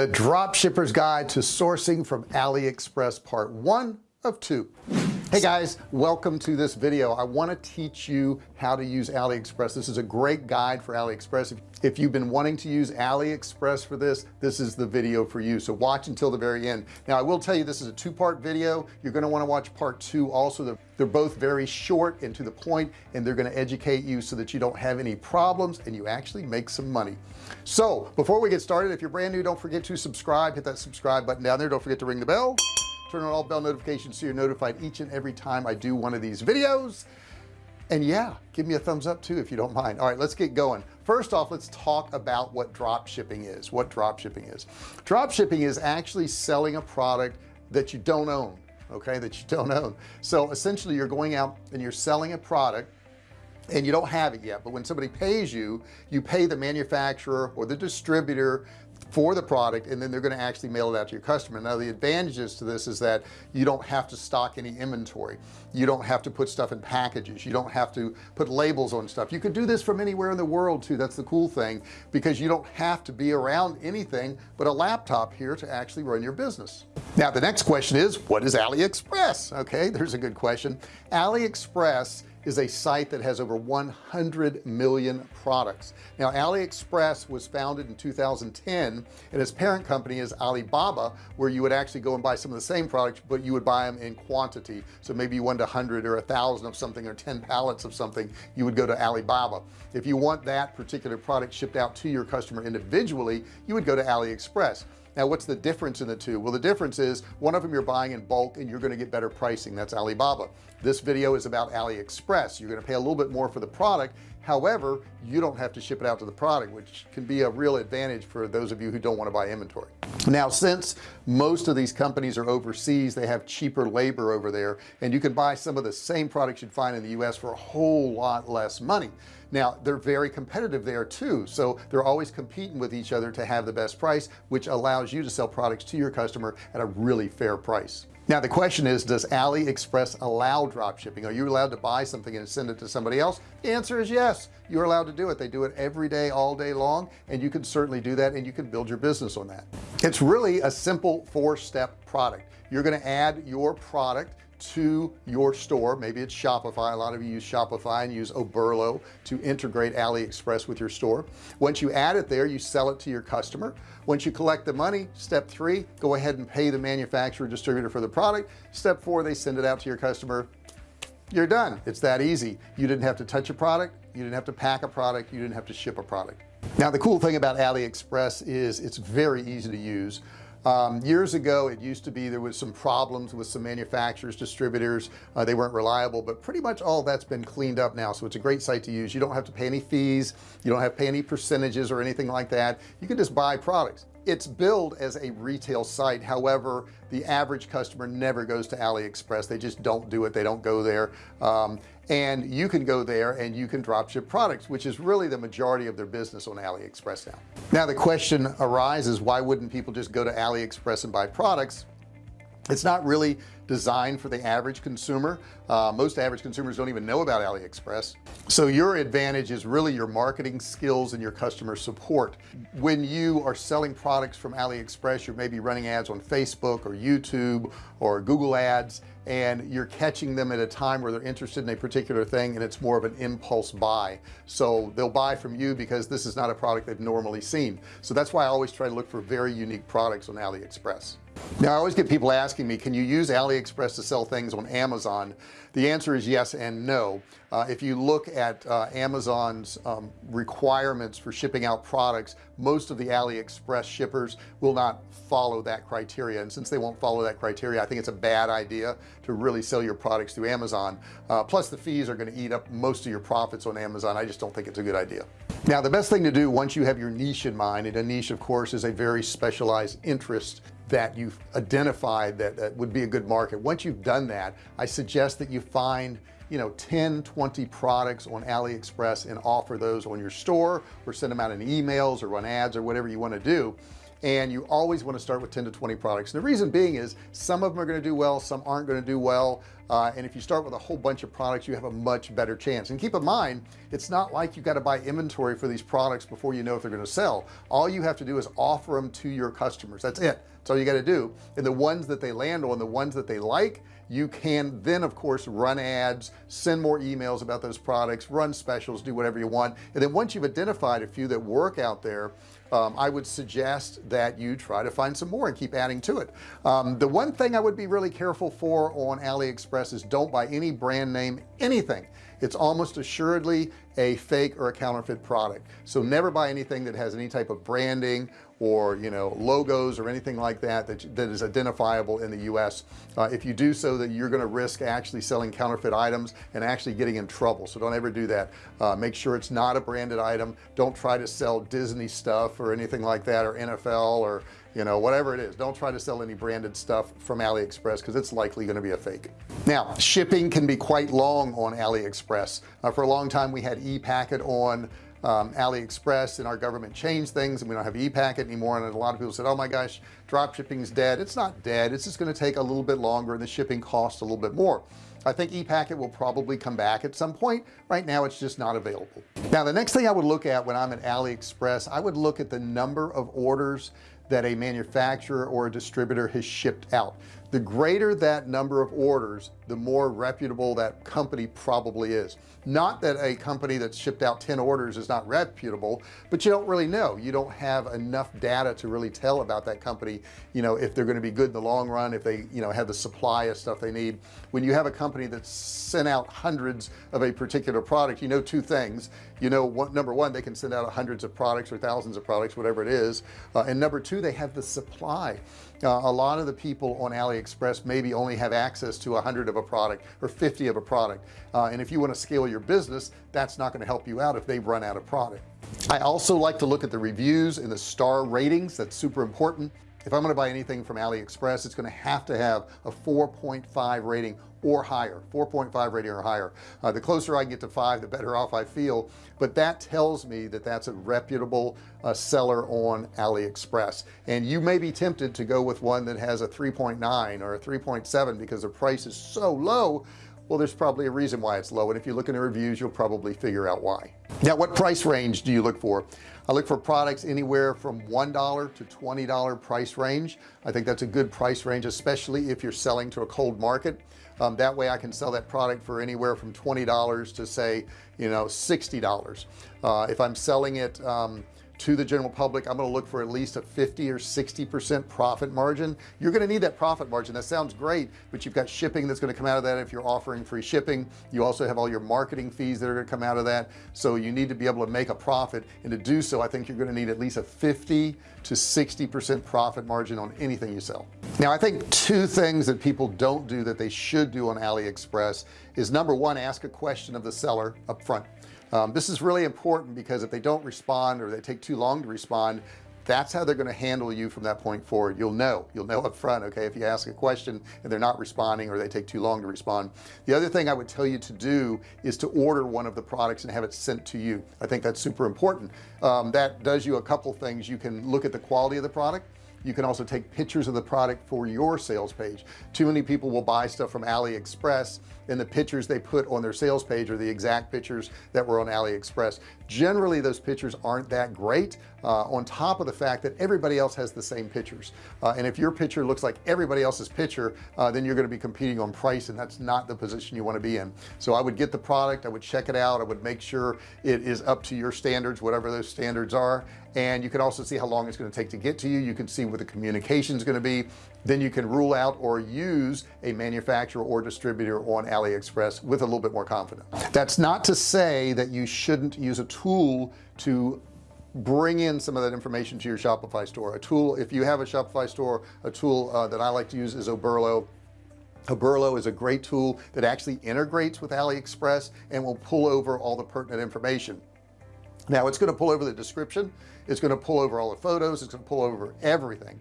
the dropshippers guide to sourcing from AliExpress part one of two hey guys welcome to this video. I want to teach you how to use AliExpress. This is a great guide for AliExpress. If, you've been wanting to use AliExpress for this this is the video for you. So watch until the very end. Now I will tell you this is a two-part video. You're going to want to watch part two also. They're, they're both very short and to the point and they're going to educate you so that you don't have any problems and you actually make some money. So before we get started if you're brand new don't forget to subscribe. Hit that subscribe button down there. Don't forget to ring the bell turn on all bell notifications so you're notified each and every time I do one of these videos. And yeah give me a thumbs up too if you don't mind. All right let's get going. First off let's talk about what drop shipping is what drop shipping is. Drop shipping is actually selling a product that you don't own okay that you don't own. So essentially you're going out and you're selling a product and you don't have it yet but when somebody pays you you pay the manufacturer or the distributor for the product and then they're going to actually mail it out to your customer. Now the advantages to this is that you don't have to stock any inventory. You don't have to put stuff in packages. You don't have to put labels on stuff. You could do this from anywhere in the world too. That's the cool thing because you don't have to be around anything but a laptop here to actually run your business. Now the next question is what is AliExpress? Okay there's a good question. AliExpress is a site that has over 100 million products. Now AliExpress was founded in 2010 and its parent company is Alibaba where you would actually go and buy some of the same products but you would buy them in quantity. So maybe you wanted a hundred or a thousand of something or 10 pallets of something you would go to Alibaba. If you want that particular product shipped out to your customer individually you would go to AliExpress now what's the difference in the two? Well the difference is one of them you're buying in bulk and you're going to get better pricing. That's Alibaba. This video is about AliExpress. You're going to pay a little bit more for the product however you don't have to ship it out to the product which can be a real advantage for those of you who don't want to buy inventory. Now since most of these companies are overseas they have cheaper labor over there and you can buy some of the same products you'd find in the US for a whole lot less money. Now they're very competitive there too so they're always competing with each other to have the best price which allows you to sell products to your customer at a really fair price now the question is does AliExpress allow drop shipping? Are you allowed to buy something and send it to somebody else? The answer is yes. You're allowed to do it. They do it every day all day long and you can certainly do that and you can build your business on that. It's really a simple four-step product. You're going to add your product to your store. Maybe it's Shopify. A lot of you use Shopify and use Oberlo to integrate AliExpress with your store. Once you add it there you sell it to your customer. Once you collect the money step three go ahead and pay the manufacturer distributor for the product. Step four they send it out to your customer. You're done. It's that easy. You didn't have to touch a product. You didn't have to pack a product. You didn't have to ship a product. Now the cool thing about AliExpress is it's very easy to use um, years ago it used to be there was some problems with some manufacturers distributors. Uh, they weren't reliable but pretty much all that's been cleaned up now so it's a great site to use. You don't have to pay any fees. You don't have to pay any percentages or anything like that. You can just buy products. It's billed as a retail site. However the average customer never goes to AliExpress. They just don't do it. They don't go there. Um, and you can go there and you can drop ship products which is really the majority of their business on AliExpress now. Now the question arises why wouldn't people just go to AliExpress and buy products? It's not really designed for the average consumer. Uh, most average consumers don't even know about AliExpress. So your advantage is really your marketing skills and your customer support. When you are selling products from AliExpress you're maybe running ads on Facebook or YouTube or Google ads and you're catching them at a time where they're interested in a particular thing and it's more of an impulse buy. So they'll buy from you because this is not a product they've normally seen. So that's why I always try to look for very unique products on AliExpress. Now I always get people asking me can you use AliExpress to sell things on Amazon? The answer is yes and no. Uh, if you look at uh, Amazon's um, requirements for shipping out products most of the AliExpress shippers will not follow that criteria. And since they won't follow that criteria I think it's a bad idea to really sell your products through Amazon. Uh, plus the fees are going to eat up most of your profits on Amazon. I just don't think it's a good idea. Now the best thing to do once you have your niche in mind and a niche of course is a very specialized interest that you've identified that, that would be a good market. Once you've done that I suggest that you find you know 10 20 products on AliExpress and offer those on your store or send them out in emails or run ads or whatever you want to do and you always want to start with 10 to 20 products. And the reason being is some of them are going to do well some aren't going to do well uh, and if you start with a whole bunch of products you have a much better chance. And keep in mind it's not like you got to buy inventory for these products before you know if they're going to sell. All you have to do is offer them to your customers. That's it. That's all you got to do. And the ones that they land on the ones that they like you can then of course run ads send more emails about those products run specials do whatever you want. And then once you've identified a few that work out there um, I would suggest that you try to find some more and keep adding to it. Um, the one thing I would be really careful for on AliExpress is don't buy any brand name anything it's almost assuredly a fake or a counterfeit product. So never buy anything that has any type of branding or you know logos or anything like that that, that is identifiable in the US uh, if you do so that you're going to risk actually selling counterfeit items and actually getting in trouble. So don't ever do that. Uh, make sure it's not a branded item. Don't try to sell Disney stuff or anything like that or NFL or you know whatever it is. Don't try to sell any branded stuff from AliExpress because it's likely going to be a fake. Now shipping can be quite long on AliExpress. Uh, for a long time we had e-packet on um, AliExpress and our government changed things and we don't have e-packet anymore and a lot of people said oh my gosh drop shipping is dead. It's not dead. It's just going to take a little bit longer and the shipping costs a little bit more. I think e-packet will probably come back at some point. Right now it's just not available. Now the next thing I would look at when I'm at AliExpress I would look at the number of orders that a manufacturer or a distributor has shipped out the greater that number of orders the more reputable that company probably is. Not that a company that's shipped out 10 orders is not reputable but you don't really know. You don't have enough data to really tell about that company you know if they're going to be good in the long run if they you know have the supply of stuff they need. When you have a company that's sent out hundreds of a particular product you know two things. You know what number one they can send out hundreds of products or thousands of products whatever it is. Uh, and number two they have the supply uh, a lot of the people on AliExpress maybe only have access to a hundred of a product or 50 of a product. Uh, and if you want to scale your business that's not going to help you out if they run out of product. I also like to look at the reviews and the star ratings that's super important if I'm going to buy anything from AliExpress it's going to have to have a 4.5 rating or higher 4.5 rating or higher. Uh, the closer I get to five the better off I feel. But that tells me that that's a reputable uh, seller on AliExpress. And you may be tempted to go with one that has a 3.9 or a 3.7 because the price is so low well there's probably a reason why it's low and if you look in the reviews you'll probably figure out why. Now what price range do you look for? I look for products anywhere from $1 to $20 price range. I think that's a good price range especially if you're selling to a cold market. Um, that way I can sell that product for anywhere from $20 to say you know $60 uh, if I'm selling it um, to the general public I'm going to look for at least a 50 or 60 percent profit margin. You're going to need that profit margin. That sounds great but you've got shipping that's going to come out of that if you're offering free shipping. You also have all your marketing fees that are going to come out of that. So you need to be able to make a profit and to do so I think you're going to need at least a 50 to 60 percent profit margin on anything you sell. Now I think two things that people don't do that they should do on AliExpress is number one ask a question of the seller up front um, this is really important because if they don't respond or they take too long to respond that's how they're going to handle you from that point forward. You'll know. You'll know up front okay if you ask a question and they're not responding or they take too long to respond. The other thing I would tell you to do is to order one of the products and have it sent to you. I think that's super important. Um, that does you a couple things. You can look at the quality of the product you can also take pictures of the product for your sales page. Too many people will buy stuff from AliExpress and the pictures they put on their sales page are the exact pictures that were on AliExpress generally those pictures aren't that great uh, on top of the fact that everybody else has the same pictures uh, and if your picture looks like everybody else's picture uh, then you're going to be competing on price and that's not the position you want to be in. So I would get the product I would check it out I would make sure it is up to your standards whatever those standards are. And you can also see how long it's going to take to get to you. You can see what the communication is going to be then you can rule out or use a manufacturer or distributor on AliExpress with a little bit more confidence. That's not to say that you shouldn't use a tool to bring in some of that information to your Shopify store. A tool if you have a Shopify store a tool uh, that I like to use is Oberlo. Oberlo is a great tool that actually integrates with AliExpress and will pull over all the pertinent information. Now it's going to pull over the description it's going to pull over all the photos it's going to pull over everything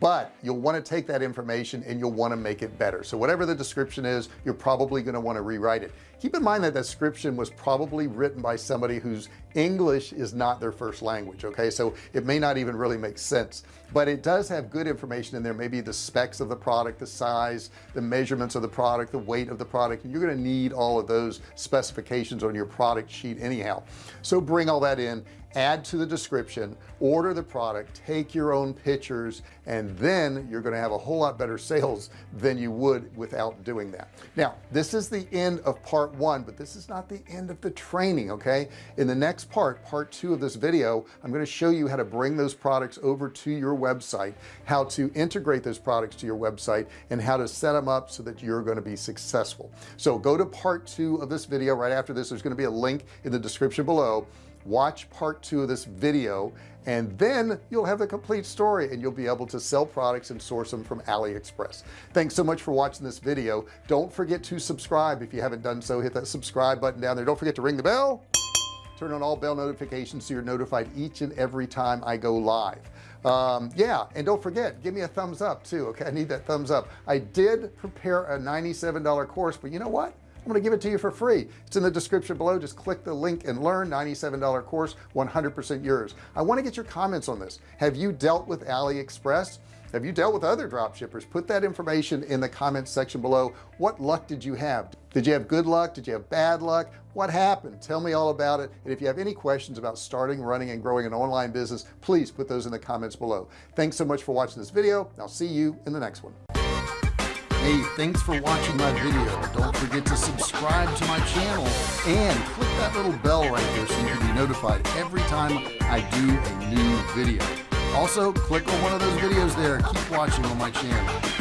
but you'll want to take that information and you'll want to make it better. So whatever the description is you're probably going to want to rewrite it keep in mind that that description was probably written by somebody whose English is not their first language okay? So it may not even really make sense. But it does have good information in there maybe the specs of the product the size the measurements of the product the weight of the product and you're going to need all of those specifications on your product sheet anyhow. So bring all that in add to the description order the product take your own pictures and then you're going to have a whole lot better sales than you would without doing that. Now this is the end of part one but this is not the end of the training okay? In the next part part two of this video I'm going to show you how to bring those products over to your website how to integrate those products to your website and how to set them up so that you're going to be successful. So go to part two of this video. Right after this there's going to be a link in the description below. Watch part two of this video and then you'll have the complete story and you'll be able to sell products and source them from AliExpress. Thanks so much for watching this video. Don't forget to subscribe. If you haven't done so hit that subscribe button down there. Don't forget to ring the bell. Turn on all bell notifications so you're notified each and every time I go live. Um, yeah and don't forget give me a thumbs up too okay? I need that thumbs up. I did prepare a $97 course but you know what I'm going to give it to you for free. It's in the description below. Just click the link and learn. $97 course 100% yours. I want to get your comments on this. Have you dealt with AliExpress? Have you dealt with other drop shippers? Put that information in the comments section below. What luck did you have? Did you have good luck? Did you have bad luck? What happened? Tell me all about it. And if you have any questions about starting running and growing an online business please put those in the comments below. Thanks so much for watching this video. I'll see you in the next one hey thanks for watching my video. Don't forget to subscribe to my channel and click that little bell right there so you can be notified every time I do a new video. Also click on one of those videos there. Keep watching on my channel